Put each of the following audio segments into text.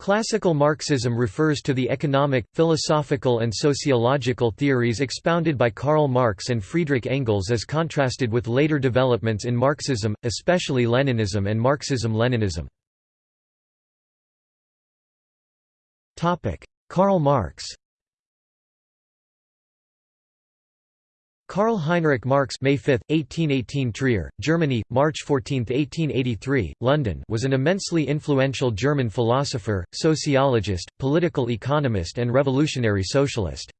Classical Marxism refers to the economic, philosophical and sociological theories expounded by Karl Marx and Friedrich Engels as contrasted with later developments in Marxism, especially Leninism and Marxism-Leninism. Karl Marx Karl Heinrich Marx May 5, 1818 Trier, Germany, March 14, 1883, London was an immensely influential German philosopher, sociologist, political economist and revolutionary socialist.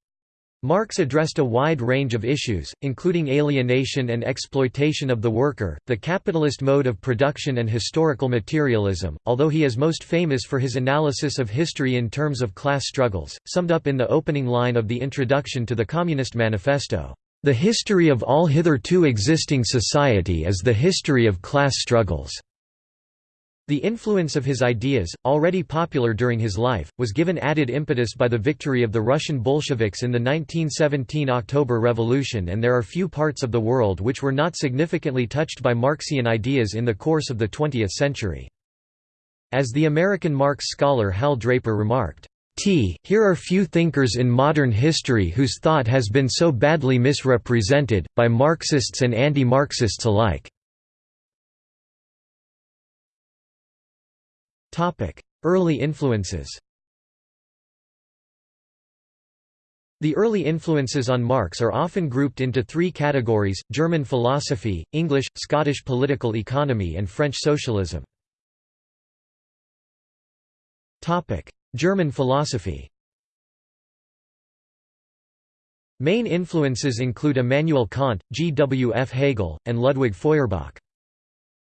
Marx addressed a wide range of issues, including alienation and exploitation of the worker, the capitalist mode of production and historical materialism, although he is most famous for his analysis of history in terms of class struggles, summed up in the opening line of the introduction to the Communist Manifesto. The history of all hitherto existing society is the history of class struggles. The influence of his ideas, already popular during his life, was given added impetus by the victory of the Russian Bolsheviks in the 1917 October Revolution and there are few parts of the world which were not significantly touched by Marxian ideas in the course of the 20th century. As the American Marx scholar Hal Draper remarked, T. Here are few thinkers in modern history whose thought has been so badly misrepresented, by Marxists and anti-Marxists alike. Early influences The early influences on Marx are often grouped into three categories, German philosophy, English, Scottish political economy and French socialism. German philosophy Main influences include Immanuel Kant, G. W. F. Hegel, and Ludwig Feuerbach.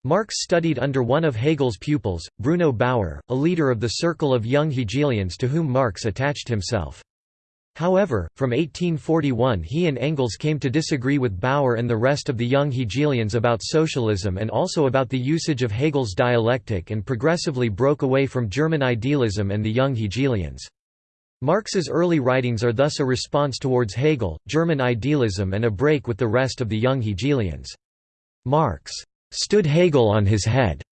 Marx studied under one of Hegel's pupils, Bruno Bauer, a leader of the circle of young Hegelians to whom Marx attached himself. However, from 1841 he and Engels came to disagree with Bauer and the rest of the young Hegelians about socialism and also about the usage of Hegel's dialectic and progressively broke away from German idealism and the young Hegelians. Marx's early writings are thus a response towards Hegel, German idealism and a break with the rest of the young Hegelians. Marx stood Hegel on his head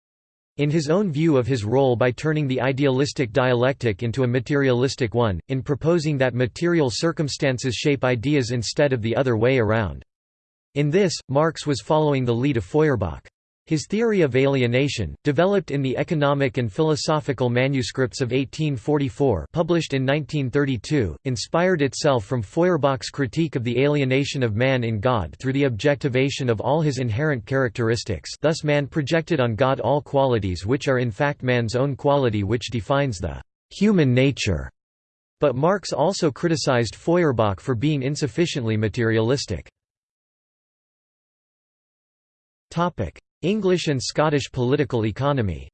in his own view of his role by turning the idealistic dialectic into a materialistic one, in proposing that material circumstances shape ideas instead of the other way around. In this, Marx was following the lead of Feuerbach. His theory of alienation, developed in the Economic and Philosophical Manuscripts of 1844 published in 1932, inspired itself from Feuerbach's critique of the alienation of man in God through the objectivation of all his inherent characteristics thus man projected on God all qualities which are in fact man's own quality which defines the «human nature». But Marx also criticized Feuerbach for being insufficiently materialistic. English and Scottish political economy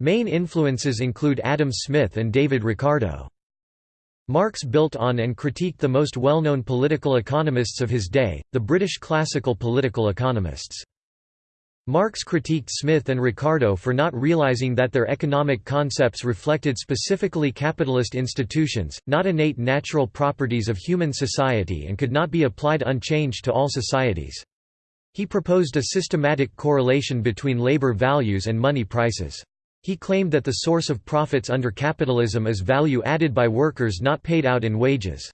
Main influences include Adam Smith and David Ricardo. Marx built on and critiqued the most well-known political economists of his day, the British classical political economists. Marx critiqued Smith and Ricardo for not realizing that their economic concepts reflected specifically capitalist institutions, not innate natural properties of human society and could not be applied unchanged to all societies. He proposed a systematic correlation between labor values and money prices. He claimed that the source of profits under capitalism is value added by workers not paid out in wages.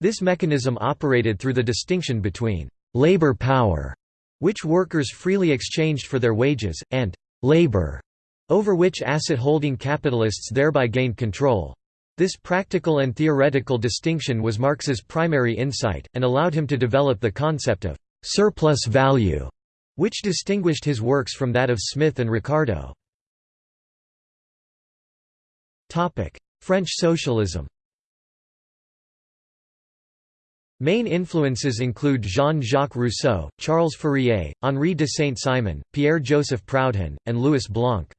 This mechanism operated through the distinction between labor power which workers freely exchanged for their wages, and labor, over which asset-holding capitalists thereby gained control. This practical and theoretical distinction was Marx's primary insight, and allowed him to develop the concept of surplus value, which distinguished his works from that of Smith and Ricardo. French socialism Main influences include Jean-Jacques Rousseau, Charles Fourier, Henri de Saint-Simon, Pierre-Joseph Proudhon, and Louis Blanc.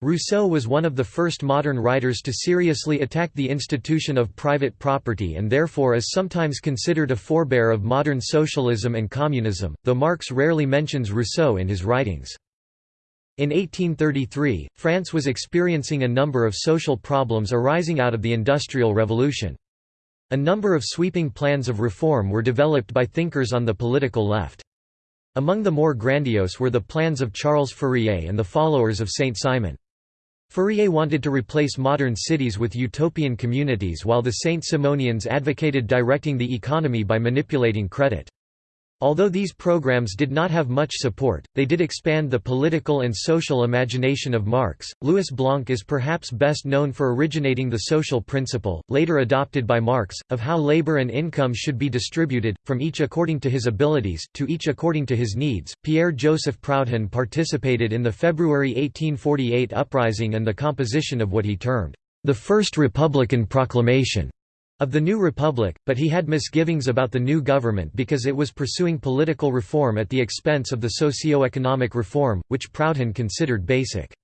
Rousseau was one of the first modern writers to seriously attack the institution of private property and therefore is sometimes considered a forebear of modern socialism and communism, though Marx rarely mentions Rousseau in his writings. In 1833, France was experiencing a number of social problems arising out of the Industrial Revolution. A number of sweeping plans of reform were developed by thinkers on the political left. Among the more grandiose were the plans of Charles Fourier and the followers of Saint Simon. Fourier wanted to replace modern cities with utopian communities while the Saint Simonians advocated directing the economy by manipulating credit. Although these programs did not have much support, they did expand the political and social imagination of Marx. Louis Blanc is perhaps best known for originating the social principle, later adopted by Marx, of how labor and income should be distributed, from each according to his abilities, to each according to his needs. Pierre Joseph Proudhon participated in the February 1848 uprising and the composition of what he termed the First Republican Proclamation of the new republic, but he had misgivings about the new government because it was pursuing political reform at the expense of the socio-economic reform, which Proudhon considered basic.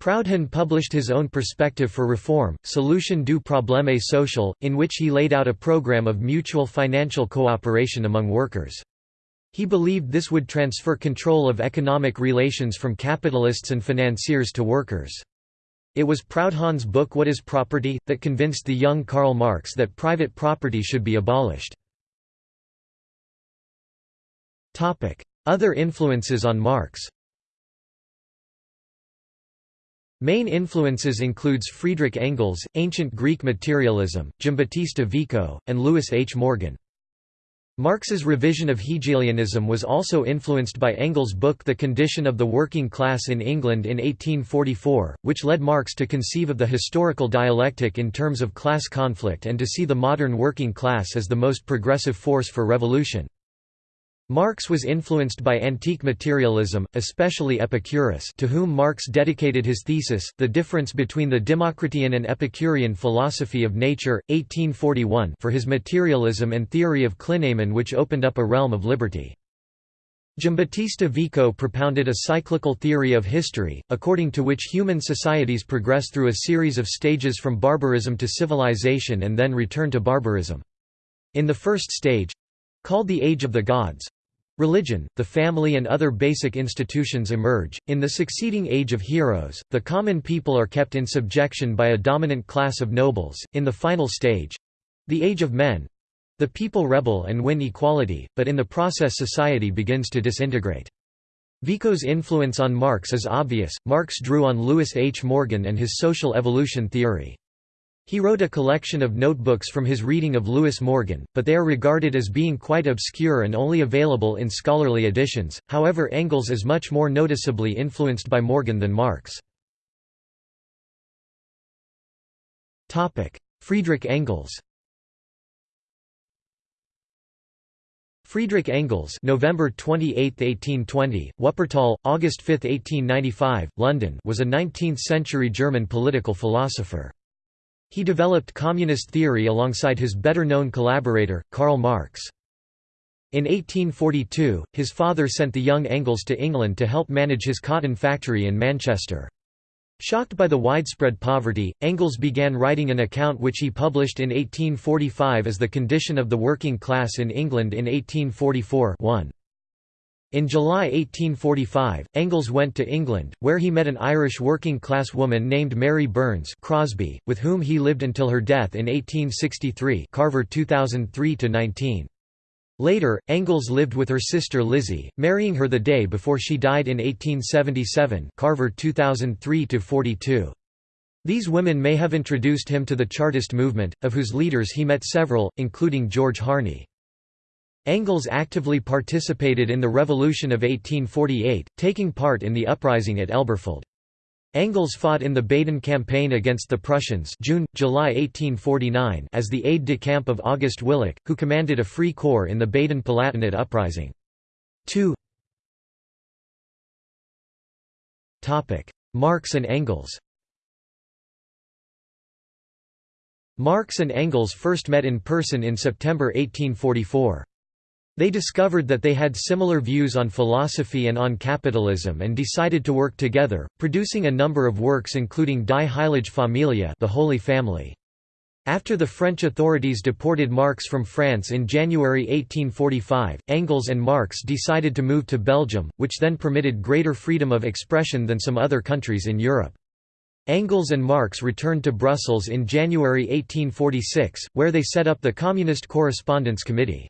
Proudhon published his own perspective for reform, Solution du problème social, in which he laid out a program of mutual financial cooperation among workers. He believed this would transfer control of economic relations from capitalists and financiers to workers. It was Proudhon's book What is Property? that convinced the young Karl Marx that private property should be abolished. Other influences on Marx Main influences includes Friedrich Engels, Ancient Greek Materialism, Giambattista Vico, and Lewis H. Morgan. Marx's revision of Hegelianism was also influenced by Engels' book The Condition of the Working Class in England in 1844, which led Marx to conceive of the historical dialectic in terms of class conflict and to see the modern working class as the most progressive force for revolution. Marx was influenced by antique materialism, especially Epicurus to whom Marx dedicated his thesis, The Difference Between the Democritean and Epicurean Philosophy of Nature, 1841 for his materialism and theory of clinamen which opened up a realm of liberty. Giambattista Vico propounded a cyclical theory of history, according to which human societies progress through a series of stages from barbarism to civilization and then return to barbarism. In the first stage—called the Age of the Gods, Religion, the family and other basic institutions emerge. In the succeeding age of heroes, the common people are kept in subjection by a dominant class of nobles. In the final stage the age of men the people rebel and win equality, but in the process society begins to disintegrate. Vico's influence on Marx is obvious. Marx drew on Lewis H. Morgan and his social evolution theory. He wrote a collection of notebooks from his reading of Lewis Morgan, but they are regarded as being quite obscure and only available in scholarly editions, however Engels is much more noticeably influenced by Morgan than Marx. Topic: Friedrich Engels Friedrich Engels November 28, 1820, Wuppertal, August 5, 1895, London was a 19th-century German political philosopher. He developed communist theory alongside his better-known collaborator, Karl Marx. In 1842, his father sent the young Engels to England to help manage his cotton factory in Manchester. Shocked by the widespread poverty, Engels began writing an account which he published in 1845 as The Condition of the Working Class in England in 1844 1. In July 1845, Engels went to England, where he met an Irish working-class woman named Mary Burns Crosby, with whom he lived until her death in 1863 Carver 2003 Later, Engels lived with her sister Lizzie, marrying her the day before she died in 1877 Carver 2003 -42. These women may have introduced him to the Chartist movement, of whose leaders he met several, including George Harney. Engels actively participated in the Revolution of 1848, taking part in the uprising at Elberfeld. Engels fought in the Baden campaign against the Prussians June, July 1849 as the aide-de-camp of August Willich, who commanded a free corps in the Baden-Palatinate uprising. 2 Marx and Engels Marx and Engels first met in person in September 1844. They discovered that they had similar views on philosophy and on capitalism and decided to work together, producing a number of works including Die Heilige Familie the Holy Family. After the French authorities deported Marx from France in January 1845, Engels and Marx decided to move to Belgium, which then permitted greater freedom of expression than some other countries in Europe. Engels and Marx returned to Brussels in January 1846, where they set up the Communist Correspondence Committee.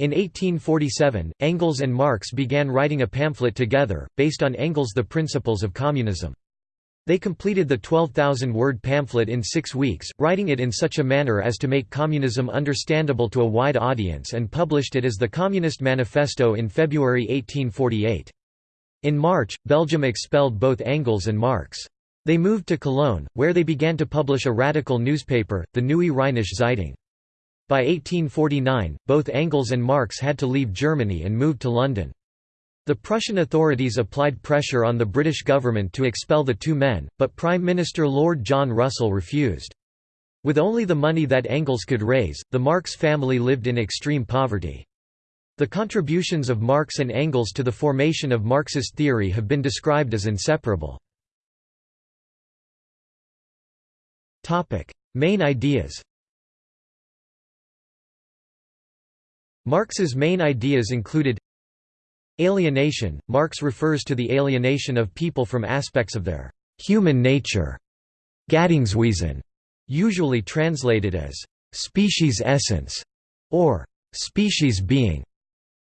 In 1847, Engels and Marx began writing a pamphlet together, based on Engels' The Principles of Communism. They completed the 12,000-word pamphlet in six weeks, writing it in such a manner as to make communism understandable to a wide audience and published it as the Communist Manifesto in February 1848. In March, Belgium expelled both Engels and Marx. They moved to Cologne, where they began to publish a radical newspaper, the Neue Rheinische Zeitung. By 1849, both Engels and Marx had to leave Germany and moved to London. The Prussian authorities applied pressure on the British government to expel the two men, but Prime Minister Lord John Russell refused. With only the money that Engels could raise, the Marx family lived in extreme poverty. The contributions of Marx and Engels to the formation of Marxist theory have been described as inseparable. Main ideas Marx's main ideas included Alienation – Marx refers to the alienation of people from aspects of their «human nature» Gattungswesen, usually translated as «species essence» or «species being».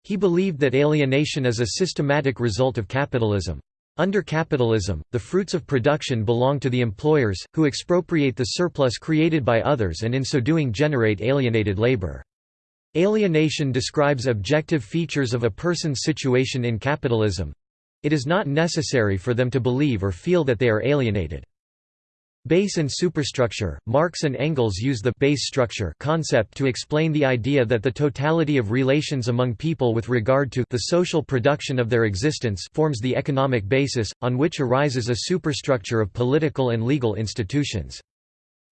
He believed that alienation is a systematic result of capitalism. Under capitalism, the fruits of production belong to the employers, who expropriate the surplus created by others and in so doing generate alienated labor. Alienation describes objective features of a person's situation in capitalism. It is not necessary for them to believe or feel that they are alienated. Base and superstructure Marx and Engels use the base structure concept to explain the idea that the totality of relations among people with regard to the social production of their existence forms the economic basis, on which arises a superstructure of political and legal institutions.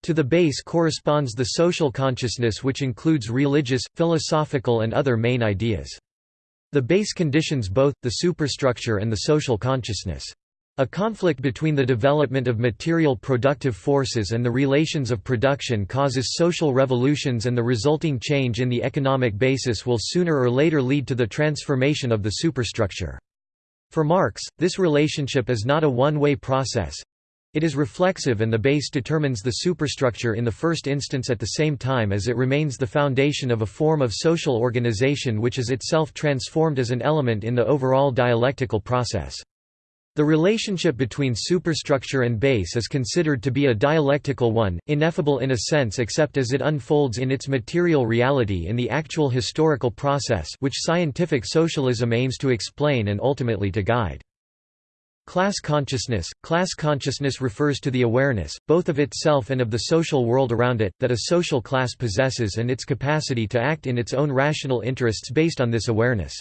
To the base corresponds the social consciousness which includes religious, philosophical and other main ideas. The base conditions both, the superstructure and the social consciousness. A conflict between the development of material productive forces and the relations of production causes social revolutions and the resulting change in the economic basis will sooner or later lead to the transformation of the superstructure. For Marx, this relationship is not a one-way process, it is reflexive and the base determines the superstructure in the first instance at the same time as it remains the foundation of a form of social organization which is itself transformed as an element in the overall dialectical process. The relationship between superstructure and base is considered to be a dialectical one, ineffable in a sense except as it unfolds in its material reality in the actual historical process which scientific socialism aims to explain and ultimately to guide. Class consciousness – Class consciousness refers to the awareness, both of itself and of the social world around it, that a social class possesses and its capacity to act in its own rational interests based on this awareness.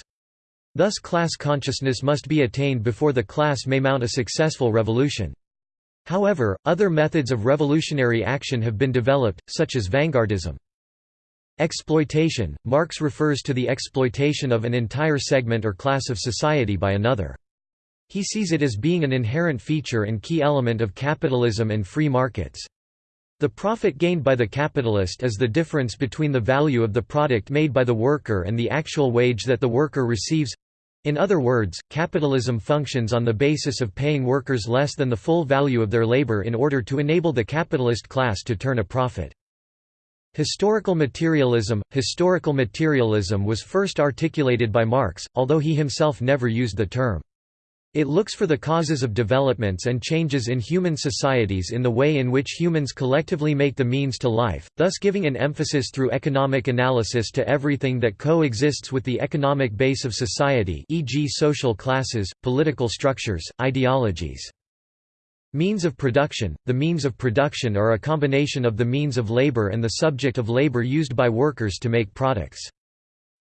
Thus class consciousness must be attained before the class may mount a successful revolution. However, other methods of revolutionary action have been developed, such as vanguardism. Exploitation – Marx refers to the exploitation of an entire segment or class of society by another. He sees it as being an inherent feature and key element of capitalism and free markets. The profit gained by the capitalist is the difference between the value of the product made by the worker and the actual wage that the worker receives. In other words, capitalism functions on the basis of paying workers less than the full value of their labor in order to enable the capitalist class to turn a profit. Historical materialism Historical materialism was first articulated by Marx, although he himself never used the term. It looks for the causes of developments and changes in human societies in the way in which humans collectively make the means to life, thus giving an emphasis through economic analysis to everything that coexists with the economic base of society e.g. social classes, political structures, ideologies. Means of production – The means of production are a combination of the means of labor and the subject of labor used by workers to make products.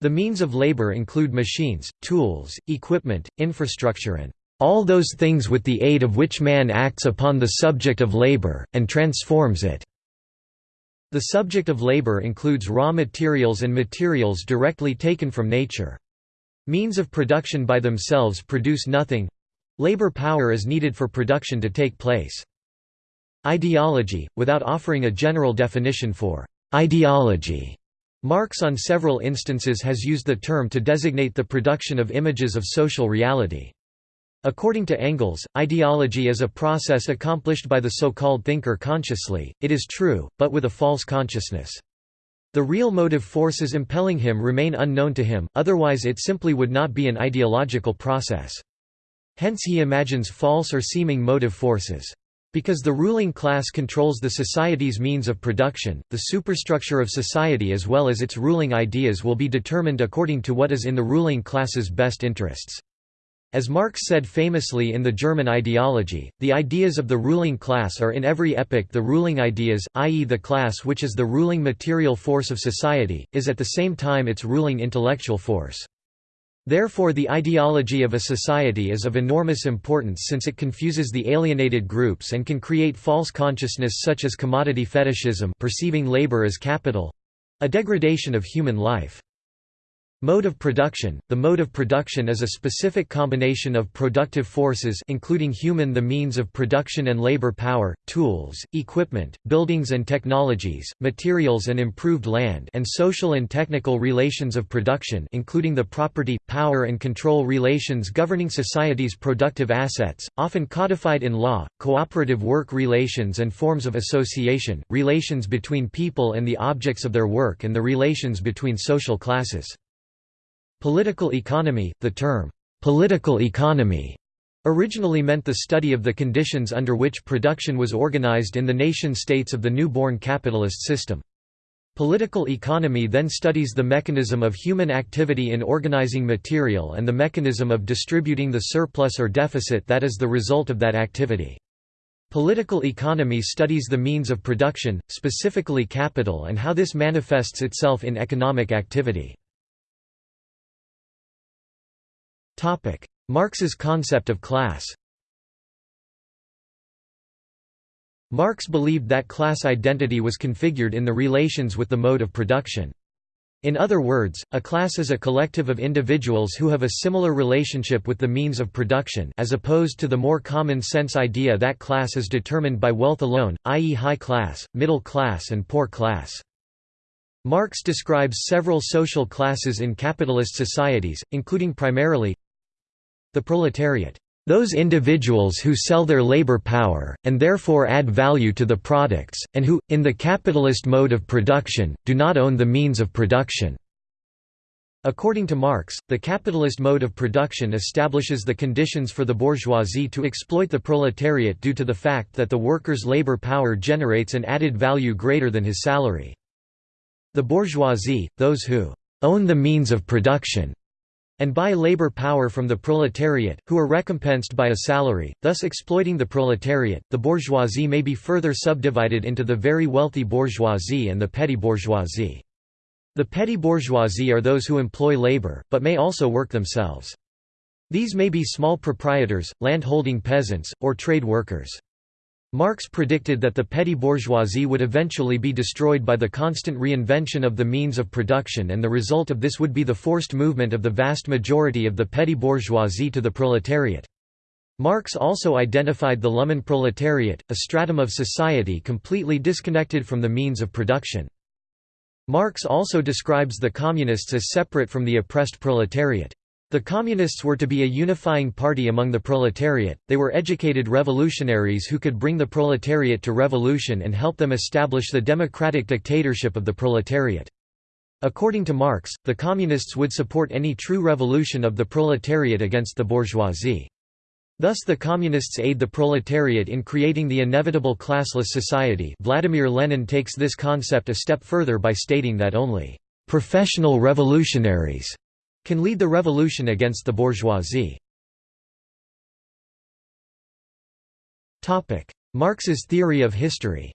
The means of labor include machines, tools, equipment, infrastructure and all those things with the aid of which man acts upon the subject of labor, and transforms it." The subject of labor includes raw materials and materials directly taken from nature. Means of production by themselves produce nothing labor power is needed for production to take place. Ideology, without offering a general definition for ideology. Marx on several instances has used the term to designate the production of images of social reality. According to Engels, ideology is a process accomplished by the so-called thinker consciously, it is true, but with a false consciousness. The real motive forces impelling him remain unknown to him, otherwise it simply would not be an ideological process. Hence he imagines false or seeming motive forces. Because the ruling class controls the society's means of production, the superstructure of society as well as its ruling ideas will be determined according to what is in the ruling class's best interests. As Marx said famously in the German ideology, the ideas of the ruling class are in every epoch the ruling ideas, i.e. the class which is the ruling material force of society, is at the same time its ruling intellectual force. Therefore the ideology of a society is of enormous importance since it confuses the alienated groups and can create false consciousness such as commodity fetishism perceiving labor as capital—a degradation of human life. Mode of production – The mode of production is a specific combination of productive forces including human the means of production and labor power, tools, equipment, buildings and technologies, materials and improved land and social and technical relations of production including the property, power and control relations governing society's productive assets, often codified in law, cooperative work relations and forms of association, relations between people and the objects of their work and the relations between social classes. Political economy, the term, political economy, originally meant the study of the conditions under which production was organized in the nation-states of the new-born capitalist system. Political economy then studies the mechanism of human activity in organizing material and the mechanism of distributing the surplus or deficit that is the result of that activity. Political economy studies the means of production, specifically capital and how this manifests itself in economic activity. Marx's concept of class Marx believed that class identity was configured in the relations with the mode of production. In other words, a class is a collective of individuals who have a similar relationship with the means of production as opposed to the more common-sense idea that class is determined by wealth alone, i.e. high class, middle class and poor class. Marx describes several social classes in capitalist societies, including primarily the proletariat, those individuals who sell their labor power, and therefore add value to the products, and who, in the capitalist mode of production, do not own the means of production. According to Marx, the capitalist mode of production establishes the conditions for the bourgeoisie to exploit the proletariat due to the fact that the worker's labor power generates an added value greater than his salary. The bourgeoisie, those who own the means of production, and buy labor power from the proletariat, who are recompensed by a salary, thus exploiting the proletariat. The bourgeoisie may be further subdivided into the very wealthy bourgeoisie and the petty bourgeoisie. The petty bourgeoisie are those who employ labor, but may also work themselves. These may be small proprietors, land-holding peasants, or trade workers. Marx predicted that the petty bourgeoisie would eventually be destroyed by the constant reinvention of the means of production and the result of this would be the forced movement of the vast majority of the petty bourgeoisie to the proletariat. Marx also identified the Lumpenproletariat, a stratum of society completely disconnected from the means of production. Marx also describes the communists as separate from the oppressed proletariat. The Communists were to be a unifying party among the proletariat, they were educated revolutionaries who could bring the proletariat to revolution and help them establish the democratic dictatorship of the proletariat. According to Marx, the Communists would support any true revolution of the proletariat against the bourgeoisie. Thus the Communists aid the proletariat in creating the inevitable classless society Vladimir Lenin takes this concept a step further by stating that only «professional revolutionaries» can lead the revolution against the bourgeoisie. Marx's theory of history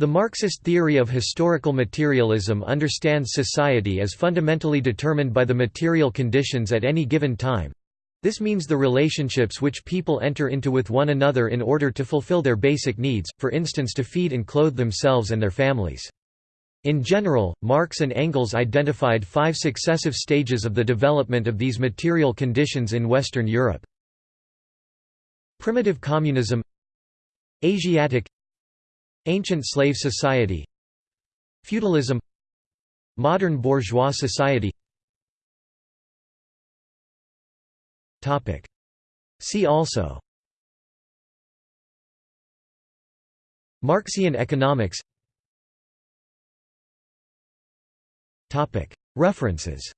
The Marxist theory of historical materialism understands society as fundamentally determined by the material conditions at any given time. This means the relationships which people enter into with one another in order to fulfill their basic needs, for instance to feed and clothe themselves and their families. In general, Marx and Engels identified five successive stages of the development of these material conditions in Western Europe. Primitive communism Asiatic Ancient slave society Feudalism Modern bourgeois society. See also. Marxian economics References